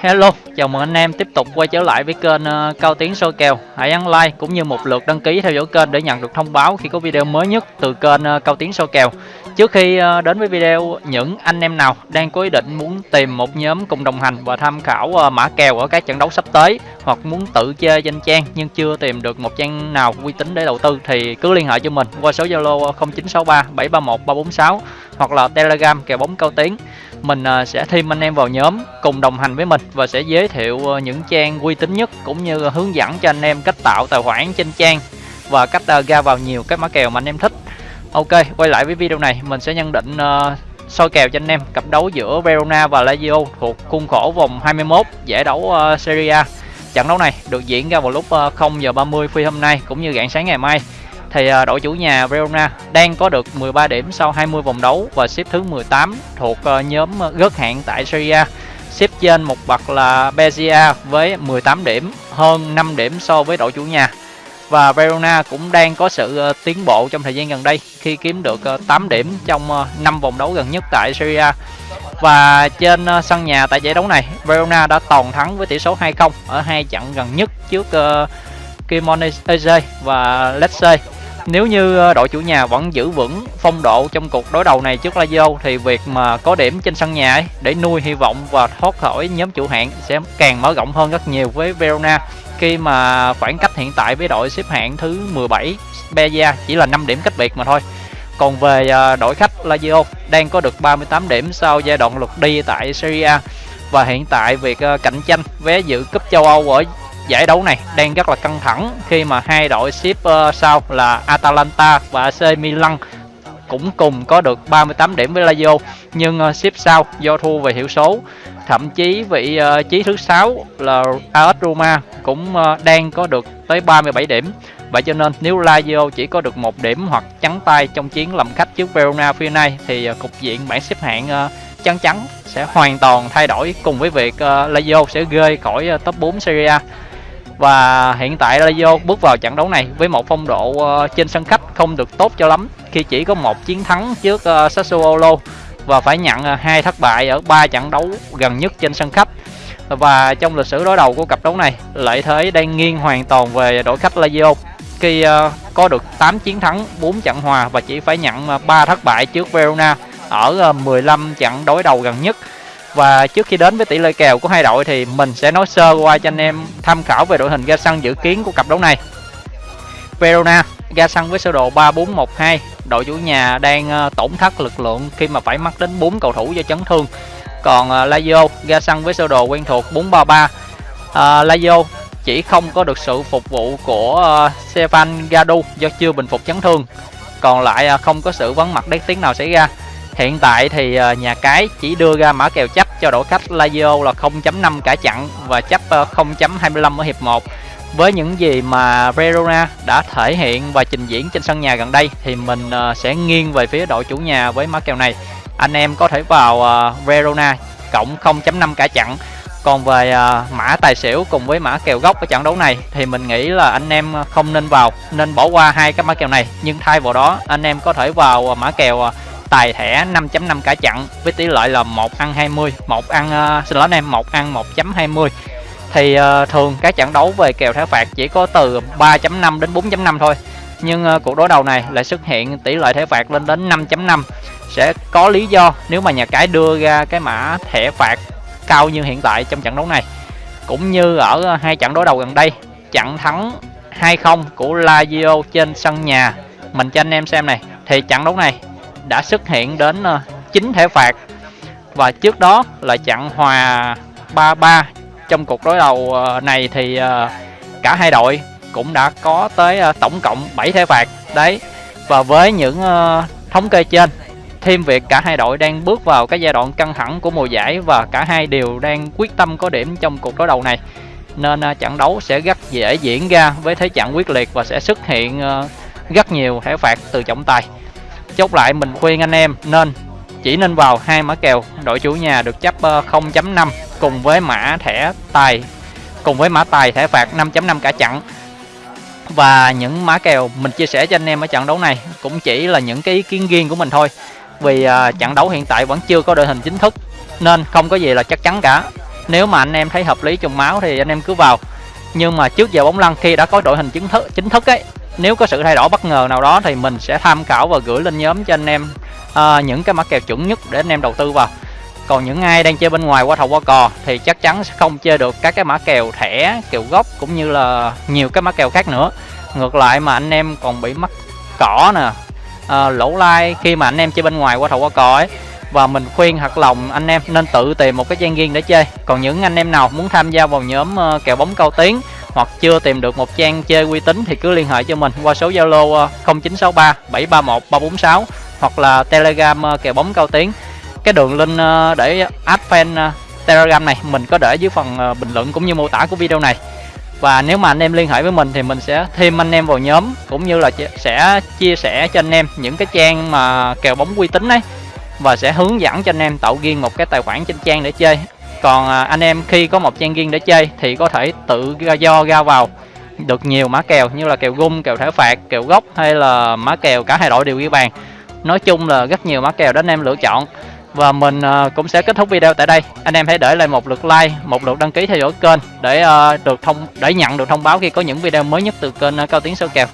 Hello, chào mừng anh em tiếp tục quay trở lại với kênh uh, Cao Tiến soi kèo. Hãy ấn like cũng như một lượt đăng ký theo dõi kênh để nhận được thông báo khi có video mới nhất từ kênh uh, Cao Tiến soi kèo. Trước khi uh, đến với video, những anh em nào đang có ý định muốn tìm một nhóm cùng đồng hành và tham khảo mã kèo ở các trận đấu sắp tới hoặc muốn tự chơi danh trang nhưng chưa tìm được một trang nào uy tín để đầu tư thì cứ liên hệ cho mình qua số Zalo 0963 731 346 hoặc là Telegram kèo bóng Cao Tiến mình à, sẽ thêm anh em vào nhóm cùng đồng hành với mình và sẽ giới thiệu ờ, những trang uy tín nhất cũng như hướng dẫn cho anh em cách tạo tài khoản trên trang và cách à, ra vào nhiều cái mã kèo mà anh em thích. Ok, quay lại với video này, mình sẽ nhận định ờ, soi kèo cho anh em, cặp đấu giữa Verona và Lazio thuộc khuôn khổ vòng 21 giải đấu ờ, Serie A. Trận đấu này được diễn ra vào lúc 0 giờ 30 phi hôm nay cũng như rạng sáng ngày mai thì à, đội chủ nhà Verona đang có được 13 điểm sau 20 vòng đấu và xếp thứ 18 thuộc ờ, nhóm ờ, gớt hạng tại Serie A. Xếp trên một bậc là Bezia với 18 điểm, hơn 5 điểm so với đội chủ nhà. Và Verona cũng đang có sự ờ, tiến bộ trong thời gian gần đây khi kiếm được 8 điểm trong 5 vòng đấu gần nhất tại Serie A. Và trên sân nhà tại giải đấu này, Verona đã toàn thắng với tỷ số 2-0 ở hai trận gần nhất trước Kimonese và Lecce nếu như ờ, đội chủ nhà vẫn giữ vững phong độ trong cuộc đối đầu này trước Lazio thì việc mà có điểm trên sân nhà ấy, để nuôi hy vọng và thoát khỏi nhóm chủ hạng sẽ càng mở rộng hơn rất nhiều với Verona khi mà khoảng cách hiện tại với đội xếp hạng thứ 17 Beja chỉ là 5 điểm cách biệt mà thôi. Còn về ờ, đội khách Lazio đang có được 38 điểm sau giai đoạn lượt đi tại Serie A và hiện tại việc ờ, cạnh tranh vé dự cúp châu Âu ở giải đấu này đang rất là căng thẳng khi mà hai đội xếp uh, ờ, sau là Atalanta và AC Milan cũng cùng có được 38 điểm với Lazio. Nhưng ờ, uh, xếp sau do thua về hiệu số. Thậm chí vị ờ, uh, trí thứ sáu là AS Roma cũng uh, đang có được tới 37 điểm. Vậy cho nên nếu Lazio chỉ có được một điểm hoặc trắng tay trong chiến làm khách trước Verona phía nay thì uh, cục diện bảng xếp hạng uh, chắn chắn sẽ hoàn toàn thay đổi cùng với việc uh, Lazio sẽ rơi khỏi uh, top 4 Serie A và hiện tại Lazio bước vào trận đấu này với một phong độ uh, trên sân khách không được tốt cho lắm. Khi chỉ có một chiến thắng trước uh, Sassuolo và phải nhận uh, hai thất bại ở ba trận đấu gần nhất trên sân khách. Và trong lịch sử đối đầu của cặp đấu này lợi thế đang nghiêng hoàn toàn về đội khách Lazio khi uh, có được 8 chiến thắng 4 trận hòa và chỉ phải nhận 3 thất bại trước Verona ở 15 trận đối đầu gần nhất và trước khi đến với tỷ lệ kèo của hai đội thì mình sẽ nói sơ qua cho anh em tham khảo về đội hình ra sân dự kiến của cặp đấu này. Verona ra sân với sơ đồ 3412, đội chủ nhà đang ờ, tổn thất lực lượng khi mà phải mắc đến 4 cầu thủ do chấn thương. Còn ờ, Lazio ra sân với sơ đồ quen thuộc 433. à, ờ, Lazio chỉ không có được sự phục vụ của uh, Stefan Gadu do chưa bình phục chấn thương. Còn lại uh, không có sự vắng mặt đáng tiếng nào xảy ra. Hiện tại thì nhà cái chỉ đưa ra mã kèo chấp cho đội khách Lazio là 0.5 cả chặn và ờ, chấp 0.25 ở hiệp 1. Với những gì mà Verona đã thể hiện và trình diễn trên sân nhà gần đây thì mình ờ, sẽ nghiêng về phía đội chủ nhà với mã kèo này. Anh em có thể vào ờ, Verona cộng 0.5 cả chặn. Còn về mã tài xỉu cùng với mã kèo gốc ở trận đấu này thì mình nghĩ là anh em không nên vào, nên bỏ qua hai cái mã kèo này. Nhưng thay vào đó anh em có thể vào mã kèo tài thẻ 5.5 cả chặn với tỷ lệ là 1 ăn 20 một ăn uh, xin lỗi anh em một ăn 1.20 thì uh, thường các trận đấu về kèo thẻ phạt chỉ có từ 3.5 đến 4.5 thôi. Nhưng uh, cuộc đối đầu này lại xuất hiện tỷ lệ thẻ phạt lên đến 5.5 sẽ có lý do nếu mà nhà cái đưa ra cái mã thẻ phạt cao như hiện tại trong trận đấu này. Cũng như ở hai trận đối đầu gần đây trận thắng 2-0 của Lazio trên sân nhà. Mình cho anh em xem này thì trận đấu này đã xuất hiện đến ờ, 9 thẻ phạt. Và trước đó là chặn hòa 3-3 trong cuộc đối đầu ờ, này thì ờ, cả hai đội cũng đã có tới tổng cộng 7 thẻ phạt. Đấy, và với những thống kê trên, thêm việc cả hai đội đang bước vào cái giai đoạn căng thẳng của mùa giải và cả hai đều đang quyết tâm có điểm trong cuộc đối đầu này. Nên trận đấu sẽ rất dễ diễn ra với thế trận quyết liệt và sẽ xuất hiện rất nhiều thẻ phạt từ trọng tài chốt lại, mình khuyên anh em nên chỉ nên vào hai mã kèo. Đội chủ nhà được chấp ờ, 0.5 cùng với mã thẻ tài, cùng với mã tài thẻ phạt 5.5 cả chặn và những mã kèo mình chia sẻ cho anh em ở trận đấu này cũng chỉ là những cái ý kiến riêng của mình thôi. Vì ờ, trận đấu hiện tại vẫn chưa có đội hình chính thức nên không có gì là chắc chắn cả. Nếu mà anh em thấy hợp lý trùng máu thì anh em cứ vào. Nhưng mà trước giờ bóng lăn, khi đã có đội hình chính thức chính thức ấy nếu có sự thay đổi bất ngờ nào đó thì mình sẽ tham khảo và gửi lên nhóm cho anh em à, những cái mã kèo chuẩn nhất để anh em đầu tư vào. Còn những ai đang chơi bên ngoài qua thầu qua cò thì chắc chắn sẽ không chơi được các cái mã kèo thẻ kèo gốc cũng như là nhiều cái mã kèo khác nữa. Ngược lại mà anh em còn bị mắc cỏ nè à, lỗ lai khi mà anh em chơi bên ngoài qua thầu qua cò ấy và mình khuyên thật lòng anh em nên tự tìm một cái trang riêng để chơi. Còn những anh em nào muốn tham gia vào nhóm ờ, kèo bóng cao tiếng hoặc chưa tìm được một trang chơi uy tín thì cứ liên hệ cho mình qua số Zalo 0963 731 346 hoặc là Telegram ờ, kèo bóng cao tiếng cái đường link ờ, để add fan ờ, Telegram này mình có để dưới phần bình luận cũng như mô tả của video này. Và nếu mà anh em liên hệ với mình thì mình sẽ thêm anh em vào nhóm cũng như là sẽ chia sẻ cho anh em những cái trang mà kèo bóng uy tín ấy và sẽ hướng dẫn cho anh em tạo riêng một cái tài khoản trên trang để chơi còn à, anh em khi có một trang riêng để chơi thì có thể tự ra do ra vào. Được nhiều mã kèo như là kèo gung kèo thẻ phạt kèo gốc hay là mã kèo cả hai đội đều ghi bàn. Nói chung là rất nhiều mã kèo để anh em lựa chọn. Và mình à, cũng sẽ kết thúc video tại đây. Anh em hãy để lại một lượt like một lượt đăng ký theo dõi kênh để à, được thông để nhận được thông báo khi có những video mới nhất từ kênh à, cao tiến sâu kèo.